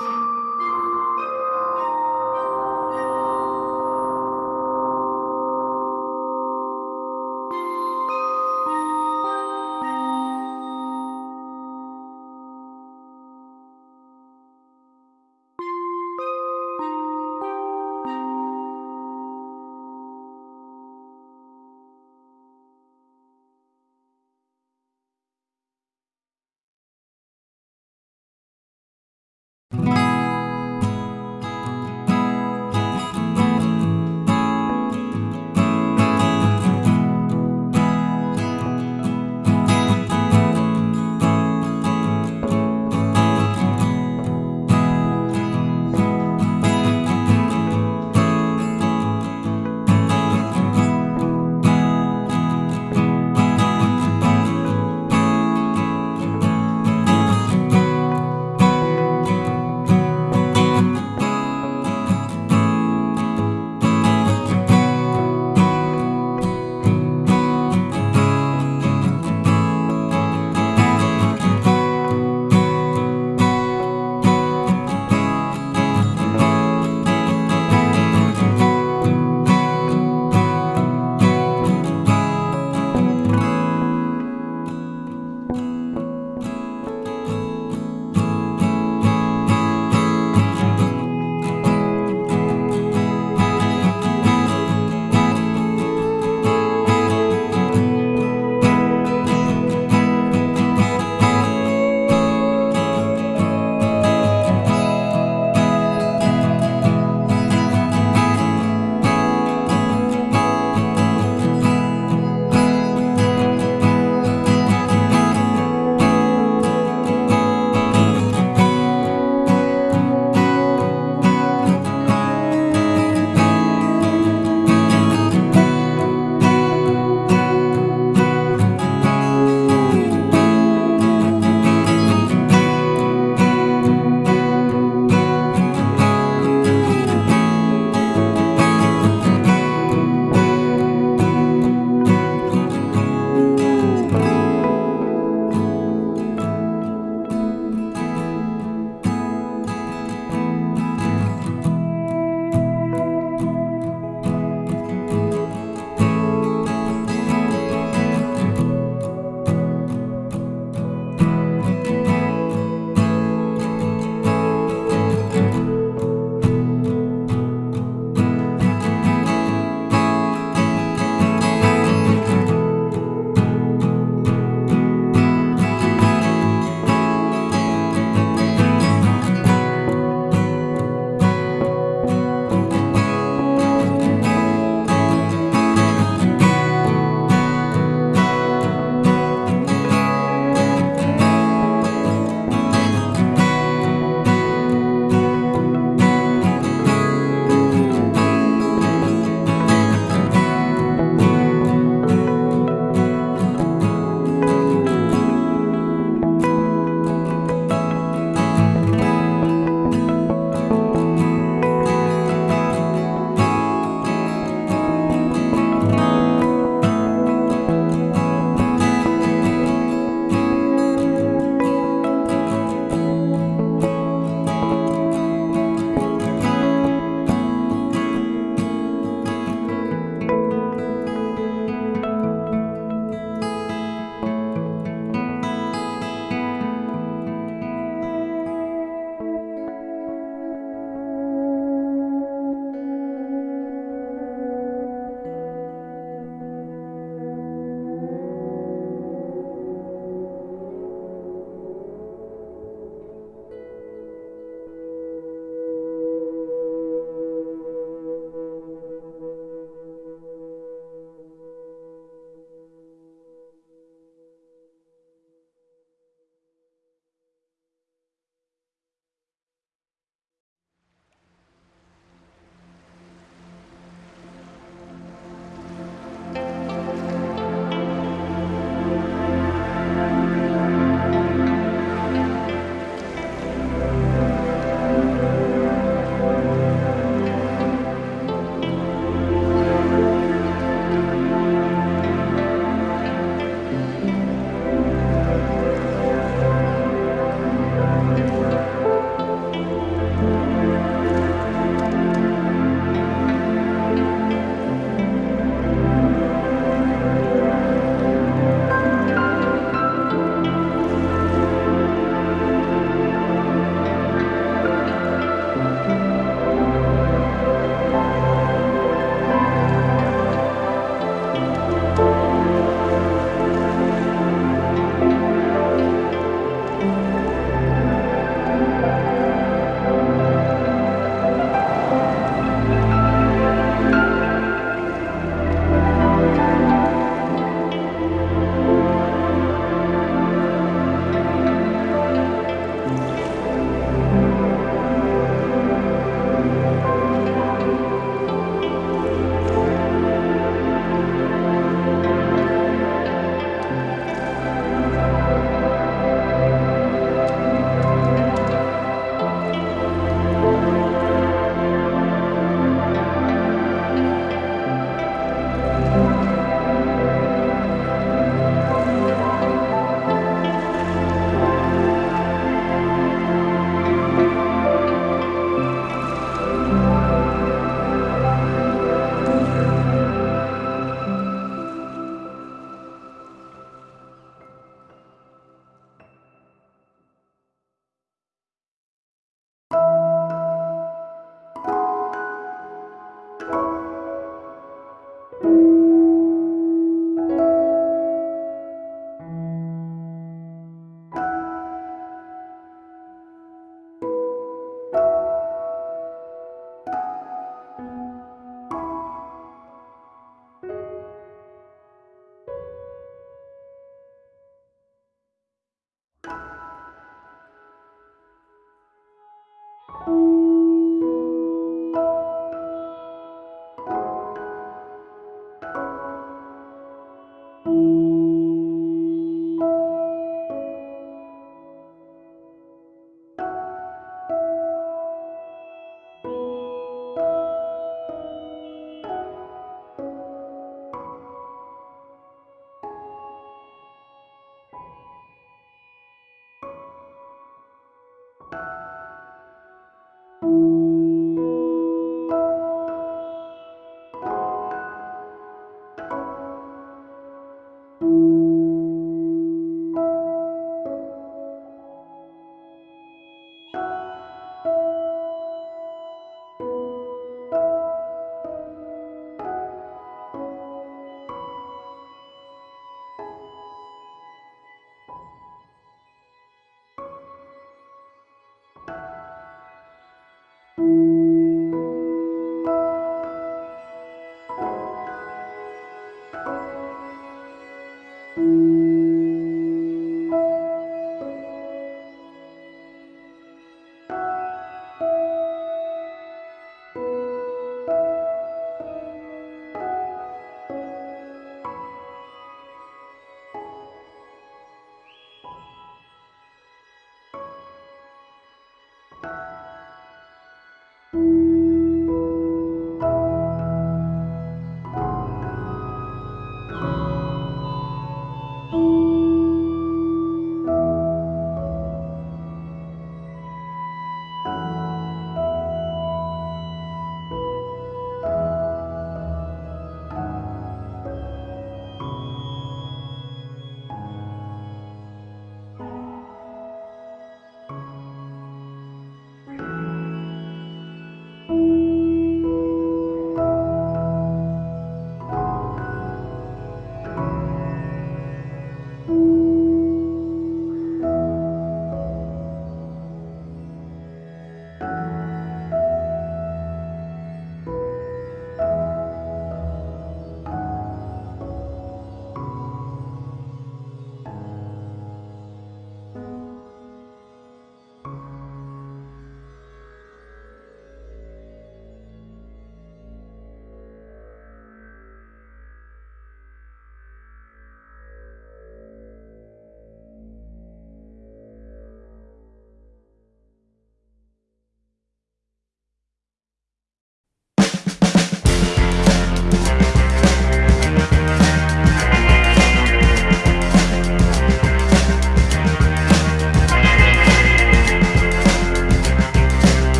you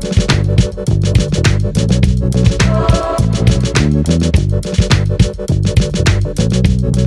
Thank you.